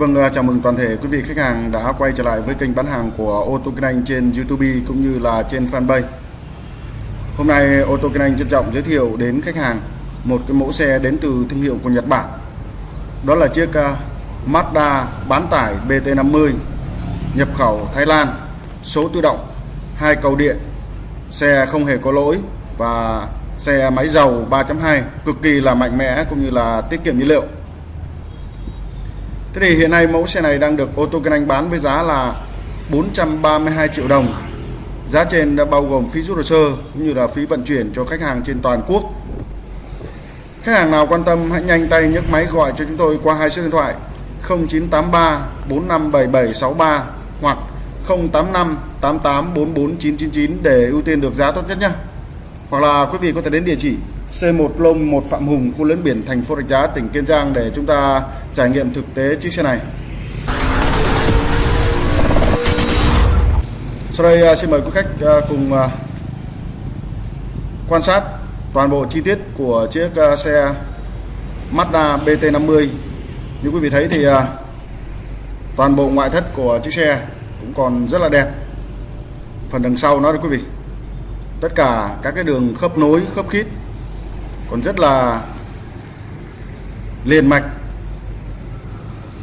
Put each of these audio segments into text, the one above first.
Vâng, à, chào mừng toàn thể quý vị khách hàng đã quay trở lại với kênh bán hàng của ô tô Kinh Anh trên YouTube cũng như là trên fanpage. Hôm nay ô tô Kinh Anh trân trọng giới thiệu đến khách hàng một cái mẫu xe đến từ thương hiệu của Nhật Bản. Đó là chiếc à, Mazda bán tải BT50 nhập khẩu Thái Lan, số tự động, hai cầu điện, xe không hề có lỗi và xe máy dầu 3.2 cực kỳ là mạnh mẽ cũng như là tiết kiệm nhiên liệu. Thế thì hiện nay mẫu xe này đang được ô tô Kinh Anh bán với giá là 432 triệu đồng. Giá trên đã bao gồm phí rút hồ sơ cũng như là phí vận chuyển cho khách hàng trên toàn quốc. Khách hàng nào quan tâm hãy nhanh tay nhấc máy gọi cho chúng tôi qua hai số điện thoại 0983 457763 hoặc 085 88 44 999 để ưu tiên được giá tốt nhất nhé. Hoặc là quý vị có thể đến địa chỉ C1 Lông 1 Phạm Hùng, khu lấn biển thành phố Rạch Giá, tỉnh Kiên Giang để chúng ta trải nghiệm thực tế chiếc xe này. Sau đây à, xin mời quý khách à, cùng à, quan sát toàn bộ chi tiết của chiếc xe Mazda BT50. Như quý vị thấy thì toàn bộ ngoại thất của chiếc xe cũng còn rất là đẹp. Phần đằng sau nó đó quý vị. Tất cả các cái đường khớp nối, khớp khít còn rất là liền mạch,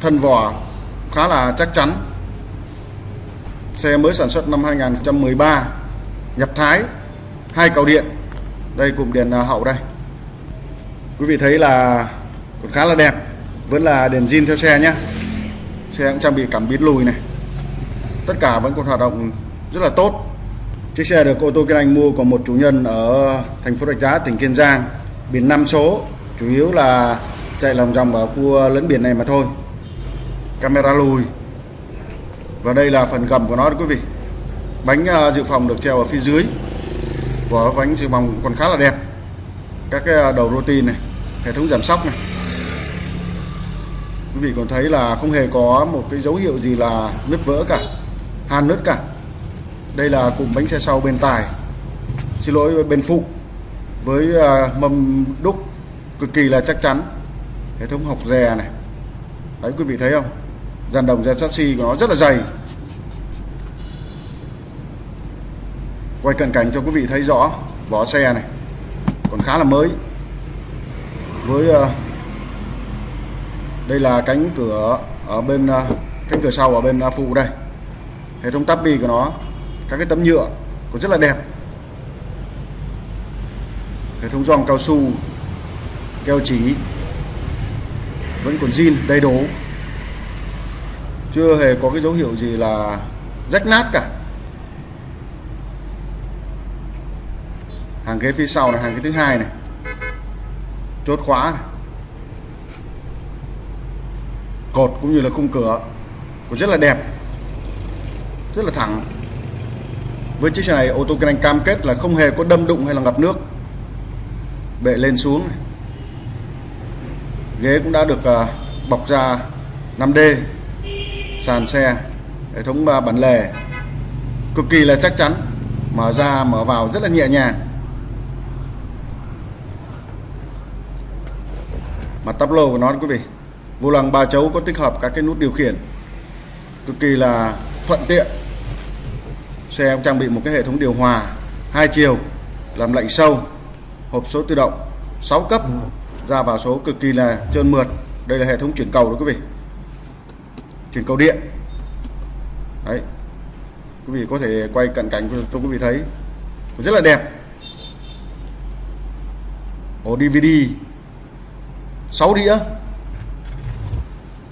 thân vỏ khá là chắc chắn. Xe mới sản xuất năm 2013 nhập Thái, hai cầu điện, đây cụm đèn à, hậu đây. Quý vị thấy là còn khá là đẹp, vẫn là đèn zin theo xe nhé xe cũng trang bị cảm biến lùi này. Tất cả vẫn còn hoạt động rất là tốt. Chiếc xe được ô tô Kinh Anh mua của một chủ nhân ở thành phố Rạch Giá, tỉnh Kiên Giang biển 5 số, chủ yếu là chạy lòng vòng ở khu ờ, lấn biển này mà thôi. Camera lùi. Và đây là phần gầm của nó quý vị. Bánh ờ, dự phòng được treo ở phía dưới. Vỏ bánh dự phòng còn khá là đẹp. Các cái ờ, đầu rô này, hệ thống giảm sóc này. Quý vị còn thấy là không hề có một cái dấu hiệu gì là nứt vỡ cả hàn nứt cả. Đây là cụm bánh xe sau bên tài. Xin lỗi bên phụ với ờ, mâm đúc cực kỳ là chắc chắn. Hệ thống học dè này. Đấy, quý vị thấy không? Dàn đồng dàn chassis của nó rất là dày. Quay cận cảnh cho quý vị thấy rõ, vỏ xe này còn khá là mới. Với ờ, đây là cánh cửa ở bên ờ, cánh cửa sau ở bên phụ đây. Hệ thống tabi của nó, các cái tấm nhựa cũng rất là đẹp hệ thống gioăng cao su, keo chỉ, vẫn còn zin, đầy đủ. Chưa hề có cái dấu hiệu gì là rách nát cả. Hàng ghế phía sau là hàng ghế thứ hai này. Chốt khóa này. cột cũng như là khung cửa. Cũng rất là đẹp. Rất là thẳng. Với chiếc xe này, ô tô kinh anh cam kết là không hề có đâm đụng hay là ngập nước bệ lên xuống ghế cũng đã được ờ, bọc ra 5D sàn xe, hệ thống ờ, bản lề. Cực kỳ là chắc chắn, mở ra, mở vào rất là nhẹ nhàng. Mặt tắp lô của nó quý vị, vô lăng ba chấu có tích hợp các cái nút điều khiển. Cực kỳ là thuận tiện. Xe cũng trang bị một cái hệ thống điều hòa hai chiều, làm lạnh sâu hộp số tự động 6 cấp ra vào số cực kỳ là trơn mượt. Đây là hệ thống chuyển cầu đó quý vị. Chuyển cầu điện. Đấy. Quý vị có thể quay cận cảnh cho quý vị thấy. Rất là đẹp. Ổ DVD 6 đĩa.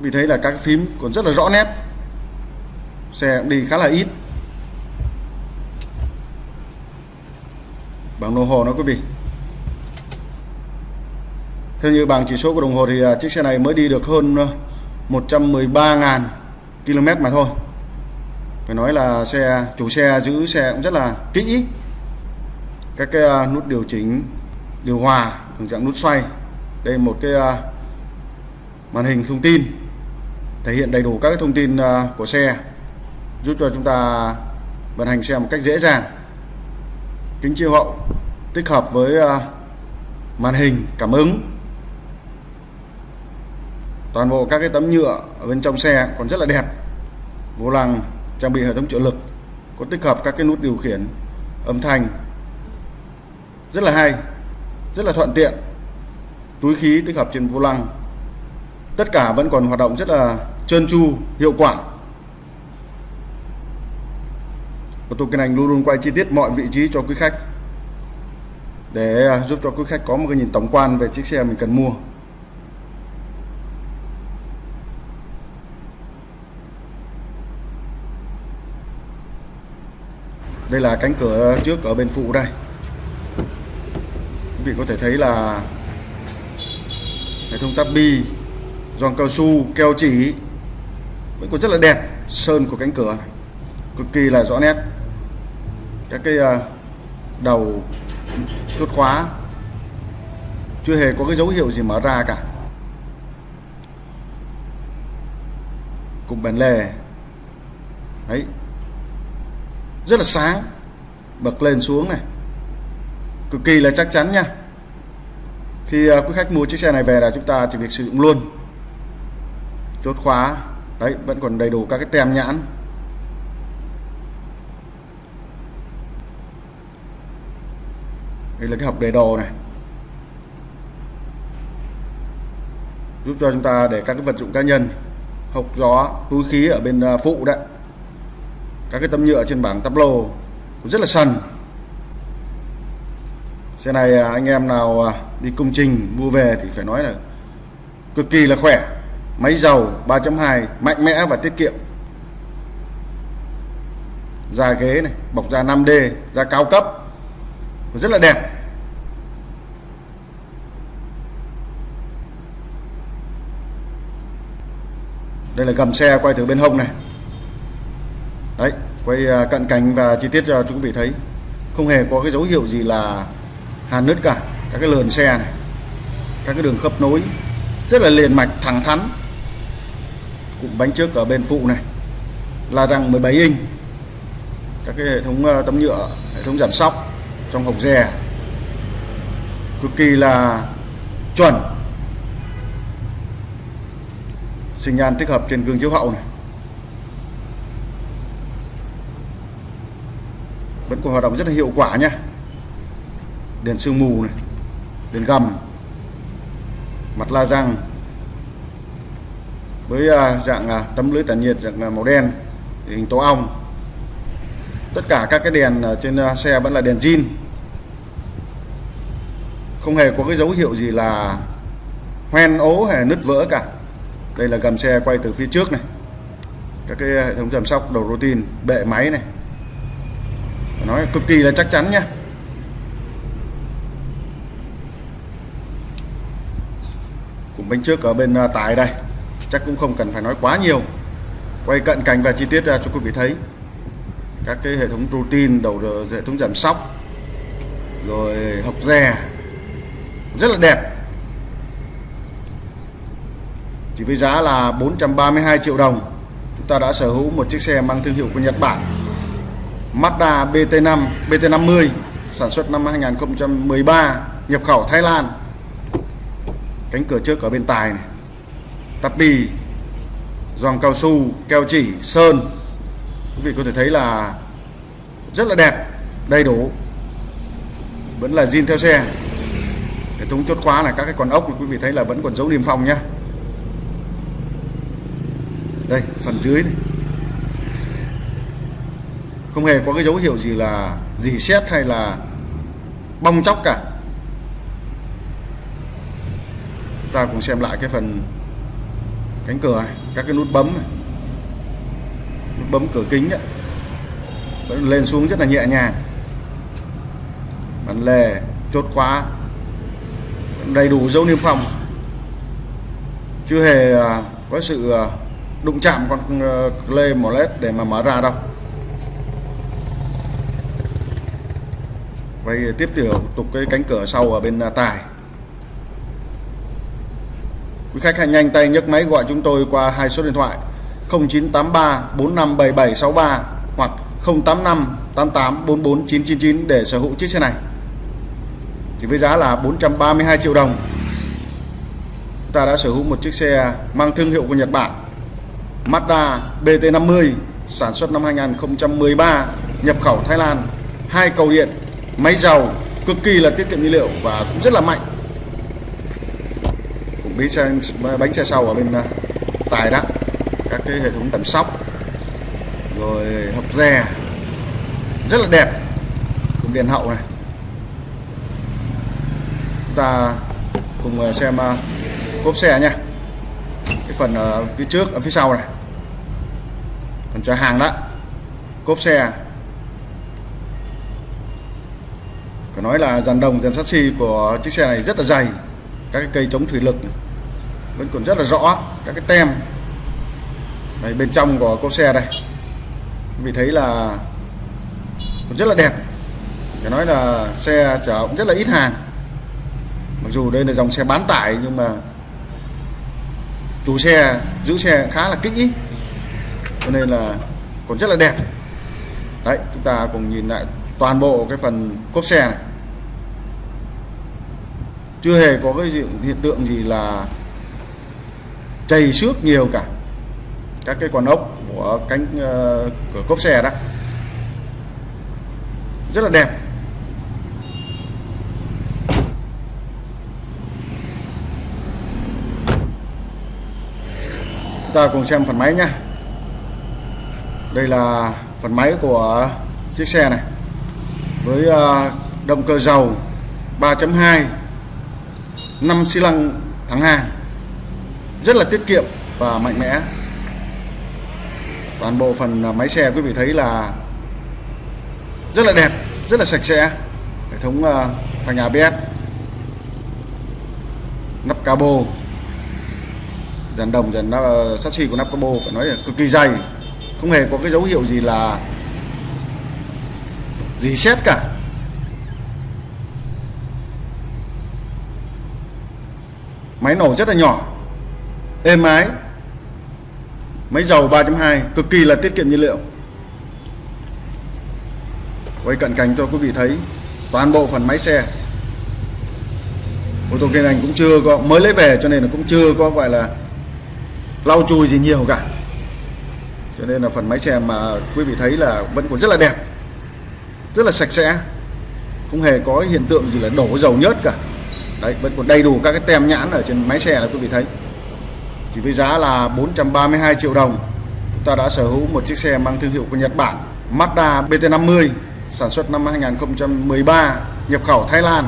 Vì thấy là các phím còn rất là rõ nét. Xe cũng đi khá là ít. Bảng đồng hồ nó quý vị theo như bảng chỉ số của đồng hồ thì à, chiếc xe này mới đi được hơn ờ, 113.000 km mà thôi. Phải nói là xe, chủ xe, giữ xe cũng rất là kỹ. Các cái à, nút điều chỉnh, điều hòa tình trạng nút xoay. Đây một cái à, màn hình thông tin, thể hiện đầy đủ các cái thông tin của xe, giúp cho chúng ta vận hành xe một cách dễ dàng, kính chiếu hậu, tích hợp với màn hình, cảm ứng toàn bộ các cái tấm nhựa ở bên trong xe còn rất là đẹp. Vô lăng, trang bị hệ thống trợ lực, có tích hợp các cái nút điều khiển, âm thanh. Rất là hay, rất là thuận tiện. Túi khí tích hợp trên vô lăng. Tất cả vẫn còn hoạt động rất là trơn tru, hiệu quả. Ô tôi kinh Anh luôn luôn quay chi tiết mọi vị trí cho quý khách. Để giúp cho quý khách có một cái nhìn tổng quan về chiếc xe mình cần mua. Đây là cánh cửa trước ở bên phụ đây. Quý vị có thể thấy là hệ thống tắp bi giòn cao su, keo chỉ vẫn còn rất là đẹp, sơn của cánh cửa cực kỳ là rõ nét. Các cái à, đầu chốt khóa chưa hề có cái dấu hiệu gì mở ra cả. Cục bản lề. Đấy rất là sáng. Bật lên xuống này. Cực kỳ là chắc chắn nha. Khi à, quý khách mua chiếc xe này về là chúng ta chỉ việc sử dụng luôn. Chốt khóa. Đấy, vẫn còn đầy đủ các cái tem nhãn. Đây là cái hộp để đồ này. Giúp cho chúng ta để các cái vật dụng cá nhân hộc gió, túi khí ở bên à, phụ đấy các cái tấm nhựa trên bảng tắp lô rất là sần. Xe này à, anh em nào à, đi công trình, mua về thì phải nói là cực kỳ là khỏe. Máy dầu 3.2 mạnh mẽ và tiết kiệm. Da ghế này, bọc da 5D da cao cấp. Rất là đẹp. Đây là gầm xe quay từ bên hông này đấy, quay à, cận cảnh và chi tiết cho chúng vị thấy. Không hề có cái dấu hiệu gì là hàn nứt cả. Các cái lườn xe này, các cái đường khớp nối, rất là liền mạch, thẳng thắn. Cụm bánh trước ở bên phụ này là răng 17 inch. Các cái hệ thống à, tấm nhựa, hệ thống giảm sóc trong hộc dè. Cực kỳ là chuẩn. Sinh nhan tích hợp trên gương chiếu hậu này. Vẫn còn hoạt động rất là hiệu quả nhé đèn sương mù này, đèn gầm, mặt la răng. Với à, dạng à, tấm lưới tản nhiệt, dạng à, màu đen, hình tổ ong. Tất cả các cái đèn trên xe vẫn là đèn zin. Không hề có cái dấu hiệu gì là hoen ố hay nứt vỡ cả. Đây là gầm xe quay từ phía trước này. Các cái hệ thống giảm sóc đầu routine, bệ máy này nói cực kỳ là chắc chắn nhé. cùng bánh trước ở bên à, tài đây, chắc cũng không cần phải nói quá nhiều. Quay cận cảnh và chi tiết ra cho quý vị thấy. Các cái hệ thống routine, đầu hệ thống giảm sóc, rồi học rè rất là đẹp. Chỉ với giá là 432 triệu đồng, chúng ta đã sở hữu một chiếc xe mang thương hiệu của Nhật Bản. Mazda BT5 BT50 sản xuất năm 2013 nhập khẩu Thái Lan. Cánh cửa trước ở bên tài này. Tắp bì giòn cao su, keo chỉ, sơn. Quý vị có thể thấy là rất là đẹp, đầy đủ. Vẫn là zin theo xe. Hệ thống chốt khóa là các cái con ốc quý vị thấy là vẫn còn dấu niêm phong nhá đây, phần dưới này không hề có cái dấu hiệu gì là dì xét hay là bong chóc cả. Ta cùng xem lại cái phần cánh cửa này, các cái nút bấm này. Nút bấm cửa kính đấy vẫn lên xuống rất là nhẹ nhàng. Bản lề, chốt khóa. Đầy đủ dấu niêm phong. Chưa hề à, có sự à, đụng chạm con ờ, lê mỏ led để mà mở ra đâu. Vậy tiếp tục cái cánh cửa sau ở bên à, tài Quý khách hãy nhanh tay nhấc máy gọi chúng tôi qua hai số điện thoại 0983 457763 hoặc 085 88 44999 để sở hữu chiếc xe này. Chỉ với giá là 432 triệu đồng. chúng ta đã sở hữu một chiếc xe mang thương hiệu của Nhật Bản, Mazda BT50 sản xuất năm 2013 nhập khẩu Thái Lan, hai cầu điện máy dầu cực kỳ là tiết kiệm nhiên liệu và cũng rất là mạnh. Cũng bí xe bánh xe sau ở bên à, tài đó. Các cái hệ thống tẩm sóc, rồi hộp dè. Rất là đẹp. Cùng đèn hậu này. Chúng ta cùng à, xem à, cốp xe nha. Cái phần ở phía trước ở phía sau này. Phần chở hàng đó. Cốp xe. Phải nói là dàn đồng dàn sắt của chiếc xe này rất là dày. Các cái cây chống thủy lực vẫn còn rất là rõ các cái tem. Đây, bên trong của cốp xe đây. Vì thấy là còn rất là đẹp. Phải nói là xe chở cũng rất là ít hàng. Mặc dù đây là dòng xe bán tải nhưng mà chủ xe giữ xe khá là kỹ. Cho nên là còn rất là đẹp. Đấy chúng ta cùng nhìn lại toàn bộ cái phần cốp xe này chưa hề có cái hiện tượng gì là chảy xước nhiều cả. Các cái con ốc của cánh ờ, uh, của cốp xe đó. Rất là đẹp. Ta cùng xem phần máy nhá. Đây là phần máy của chiếc xe này. Với uh, động cơ dầu 3.2 5 xi lăng thắng hàng rất là tiết kiệm và mạnh mẽ. Toàn bộ phần à, máy xe quý vị thấy là rất là đẹp rất là sạch sẽ. Hệ thống uh, phanh ABS nắp cabo. Dàn đồng dàn uh, sắt xi của nắp cabo phải nói là cực kỳ dày. Không hề có cái dấu hiệu gì là gì xét cả. Máy nổ rất là nhỏ. Êm ái. Máy dầu 3.2 cực kỳ là tiết kiệm nhiên liệu. Quay cận cảnh cho quý vị thấy toàn bộ phần máy xe. Ô tô kinh anh cũng chưa có, mới lấy về cho nên là cũng chưa có gọi là lau chùi gì nhiều cả. Cho nên là phần máy xe mà quý vị thấy là vẫn còn rất là đẹp, rất là sạch sẽ. Không hề có hiện tượng gì là đổ dầu nhớt cả đấy, vẫn còn đầy đủ các cái tem nhãn ở trên máy xe là quý vị thấy. Chỉ với giá là 432 triệu đồng. Chúng ta đã sở hữu một chiếc xe mang thương hiệu của Nhật Bản, Mazda BT50 sản xuất năm 2013 nhập khẩu Thái Lan.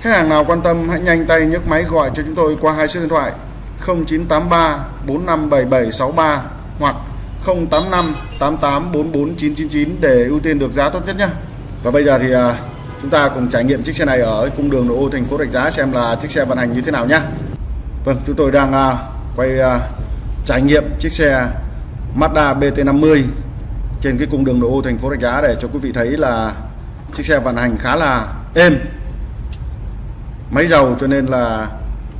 Khách hàng nào quan tâm, hãy nhanh tay nhấc máy gọi cho chúng tôi qua hai số điện thoại 0983 457763 hoặc 085 88 44 999 để ưu tiên được giá tốt nhất nhé. Và bây giờ thì à, chúng ta cùng trải nghiệm chiếc xe này ở cung đường nội ô thành phố Rạch Giá xem là chiếc xe vận hành như thế nào nhé Vâng chúng tôi đang à, quay à, trải nghiệm chiếc xe Mazda BT50 trên cái cung đường nội ô thành phố Rạch Giá để cho quý vị thấy là chiếc xe vận hành khá là êm, máy dầu cho nên là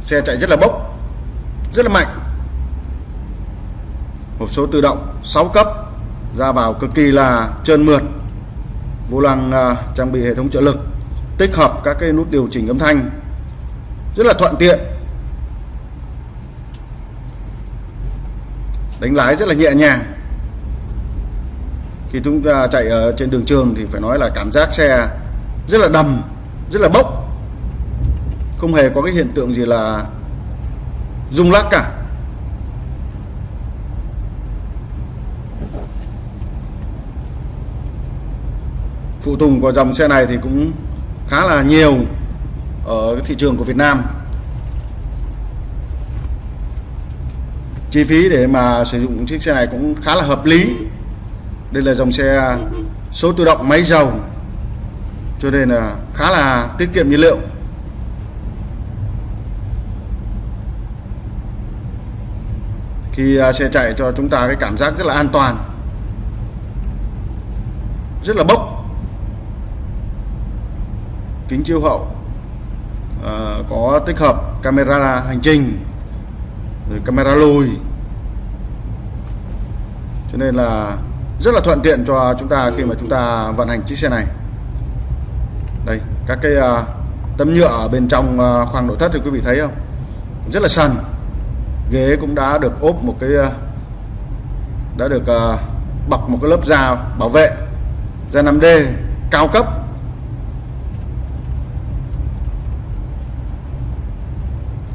xe chạy rất là bốc, rất là mạnh. Hộp số tự động 6 cấp, ra vào cực kỳ là trơn mượt vô lăng uh, trang bị hệ thống trợ lực tích hợp các cái nút điều chỉnh âm thanh. Rất là thuận tiện. Đánh lái rất là nhẹ nhàng. Khi chúng ta chạy ở trên đường trường thì phải nói là cảm giác xe rất là đầm rất là bốc. Không hề có cái hiện tượng gì là rung lắc cả. Phụ tùng của dòng xe này thì cũng khá là nhiều ở thị trường của Việt Nam. Chi phí để mà sử dụng chiếc xe này cũng khá là hợp lý. Đây là dòng xe số tự động máy dầu, cho nên là khá là tiết kiệm nhiên liệu. Khi à, xe chạy cho chúng ta cái cảm giác rất là an toàn, rất là bốc kính chiếu hậu à, có tích hợp camera hành trình rồi camera lùi. Cho nên là rất là thuận tiện cho chúng ta khi mà chúng ta vận hành chiếc xe này. Đây các cái uh, tấm nhựa ở bên trong uh, khoang nội thất thì quý vị thấy không? Rất là sần. Ghế cũng đã được ốp một cái à, đã được uh, bọc một cái lớp da bảo vệ da 5D cao cấp.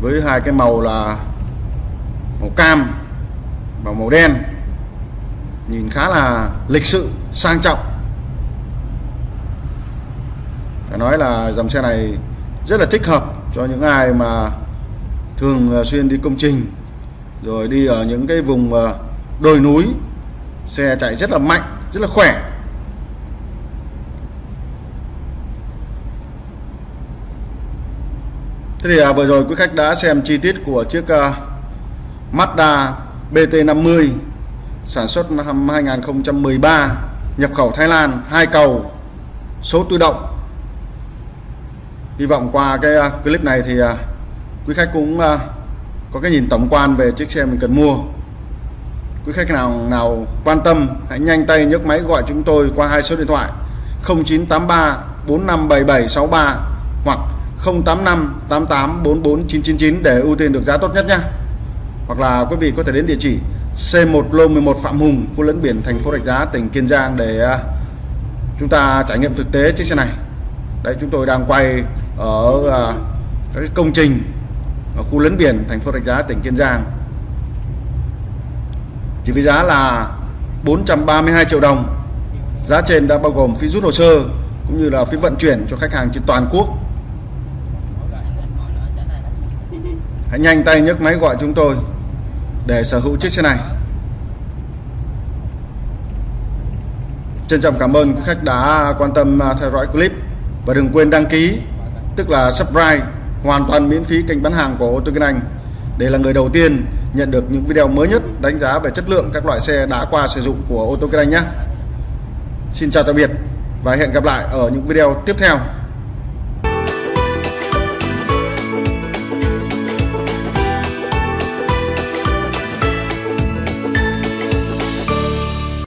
Với hai cái màu là màu cam và màu đen. Nhìn khá là lịch sự, sang trọng. Phải nói là dòng xe này rất là thích hợp cho những ai mà thường à, xuyên đi công trình, rồi đi ở những cái vùng à, đồi núi. Xe chạy rất là mạnh, rất là khỏe. Thế thì à, vừa rồi quý khách đã xem chi tiết của chiếc uh, Mazda BT50 sản xuất năm 2013 nhập khẩu Thái Lan hai cầu số tự động. Hy vọng qua cái uh, clip này thì uh, quý khách cũng uh, có cái nhìn tổng quan về chiếc xe mình cần mua. Quý khách nào nào quan tâm hãy nhanh tay nhấc máy gọi chúng tôi qua hai số điện thoại 0983 457763 hoặc 085 88 44 999 để ưu tiên được giá tốt nhất nhé. Hoặc là quý vị có thể đến địa chỉ C1 Lô 11 Phạm Hùng, khu lẫn biển thành phố Rạch Giá, tỉnh Kiên Giang để à, chúng ta trải nghiệm thực tế chiếc xe này. Đấy, chúng tôi đang quay ở à, cái các công trình ở khu lấn biển thành phố Rạch Giá, tỉnh Kiên Giang. Chỉ với giá là 432 triệu đồng. Giá trên đã bao gồm phí rút hồ sơ cũng như là phí vận chuyển cho khách hàng trên toàn quốc. Hãy nhanh tay nhấc máy gọi chúng tôi để sở hữu chiếc xe này. Trân trọng cảm ơn quý khách đã quan tâm à, theo dõi clip. Và đừng quên đăng ký, tức là subscribe, hoàn toàn miễn phí kênh bán hàng của ô tô Kinh Anh. Để là người đầu tiên nhận được những video mới nhất đánh giá về chất lượng các loại xe đã qua sử dụng của ô tô Kinh Anh nhé. Xin chào tạm biệt và hẹn gặp lại ở những video tiếp theo.